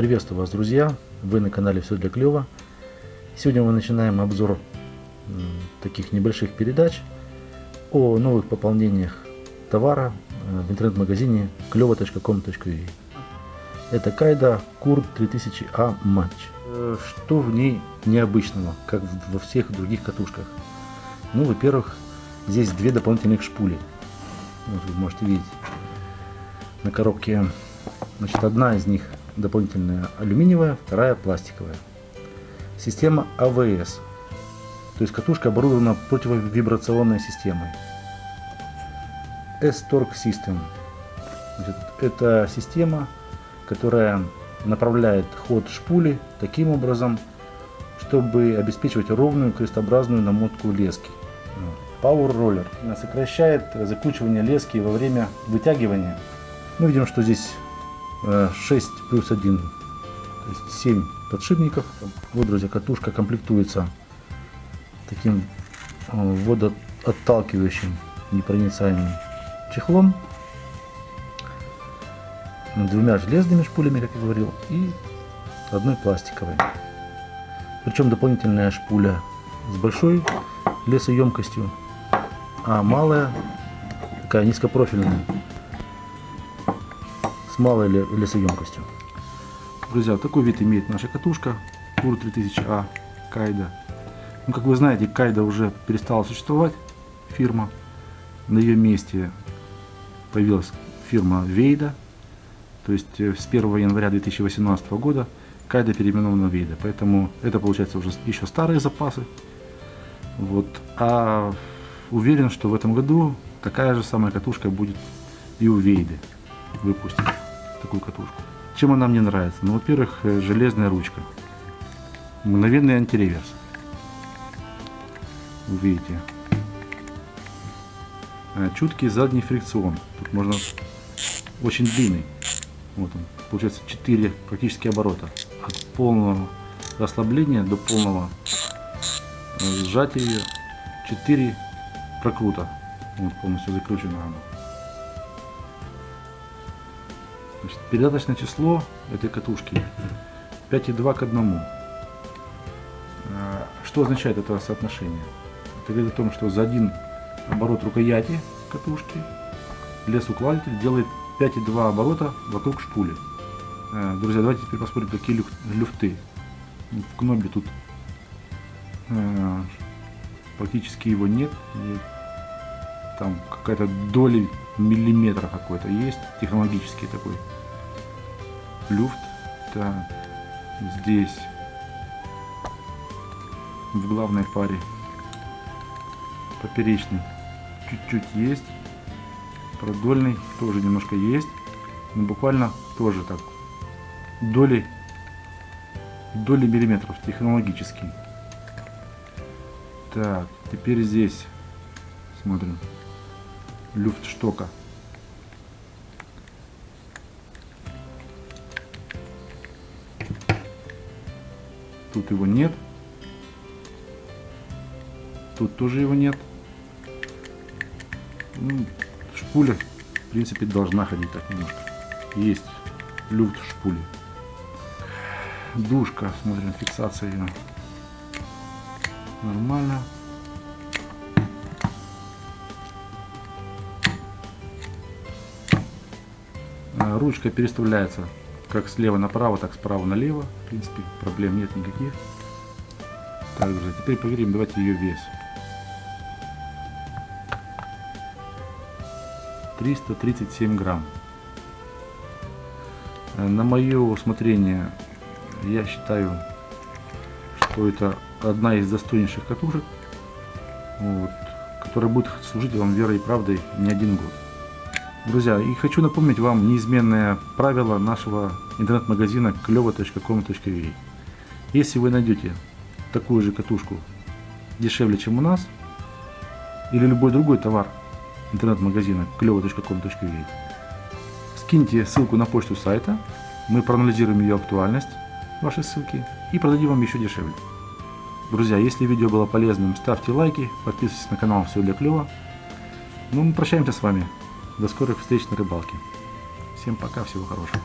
Приветствую вас, друзья! Вы на канале Все для клёва. Сегодня мы начинаем обзор таких небольших передач о новых пополнениях товара э, в интернет-магазине клево.com.ua. Это Кайда Кур 3000А матч. Э, что в ней необычного, как во всех других катушках? Ну, во-первых, здесь две дополнительных шпули. Вот вы можете видеть на коробке. Значит, одна из них дополнительная алюминиевая, вторая пластиковая. Система АВС, то есть катушка оборудована противовибрационной системой. S-Torque System. Это система, которая направляет ход шпули таким образом, чтобы обеспечивать ровную крестообразную намотку лески. Power Roller сокращает закручивание лески во время вытягивания. Мы видим, что здесь 6 э, плюс 1, то есть 7 подшипников. Вот, друзья, катушка комплектуется таким э, водоотталкивающим непроницаемым чехлом, двумя железными шпулями, как я говорил, и одной пластиковой. Причем дополнительная шпуля с большой лесоемкостью, а малая такая низкопрофильная малой лесоемкостью. Друзья, такой вид имеет наша катушка Кур 3000А Кайда. Ну, как вы знаете, Кайда уже перестала существовать, фирма. На ее месте появилась фирма Вейда. То есть э, с 1 января 2018 года Кайда переименована в Вейда. Поэтому это получается уже еще старые запасы. Вот. А уверен, что в этом году такая же самая катушка будет и у Вейды выпустить такую катушку. Чем она мне нравится? Ну, во-первых, э, железная ручка. Мгновенный антиреверс. Видите. Э, чуткий задний фрикцион. Тут можно очень длинный. Вот он. Получается 4 практически оборота. От полного расслабления до полного э, сжатия 4 прокрута. Вот полностью закручено оно. Значит, передаточное число этой катушки 5,2 к 1. А, что означает это соотношение? Это говорит о том, что за один оборот рукояти катушки лесоукладитель делает 5,2 оборота вокруг шпули. А, друзья, давайте теперь посмотрим, какие люфты. В кнопе тут а, практически его нет. Там какая-то доля миллиметра какой-то есть, технологический такой люфт. Так, здесь в главной паре поперечный чуть-чуть есть, продольный тоже немножко есть, но буквально тоже так доли доли миллиметров технологический. Так, теперь здесь смотрим люфтштока. Тут его нет. Тут тоже его нет. Ну, шпуля, в принципе, должна ходить так немножко. Есть люфт шпули. Душка, смотрим, фиксация ее. Нормально. А, ручка переставляется как слева направо, так справа налево. В принципе, проблем нет никаких. Так, друзья, теперь проверим, давайте ее вес. 337 грамм. Э, на мое усмотрение, я считаю, что это одна из достойнейших катушек, вот, которая будет служить вам верой и правдой не один год. Друзья, и хочу напомнить вам неизменное правило нашего интернет-магазина клево.com.ua. Если вы найдете такую же катушку дешевле, чем у нас, или любой другой товар интернет-магазина клево.com.ua, скиньте ссылку на почту сайта, мы проанализируем ее актуальность, вашей ссылки, и продадим вам еще дешевле. Друзья, если видео было полезным, ставьте лайки, подписывайтесь на канал Все для клева. Ну, мы прощаемся с вами. До скорых встреч на рыбалке. Всем пока, всего хорошего.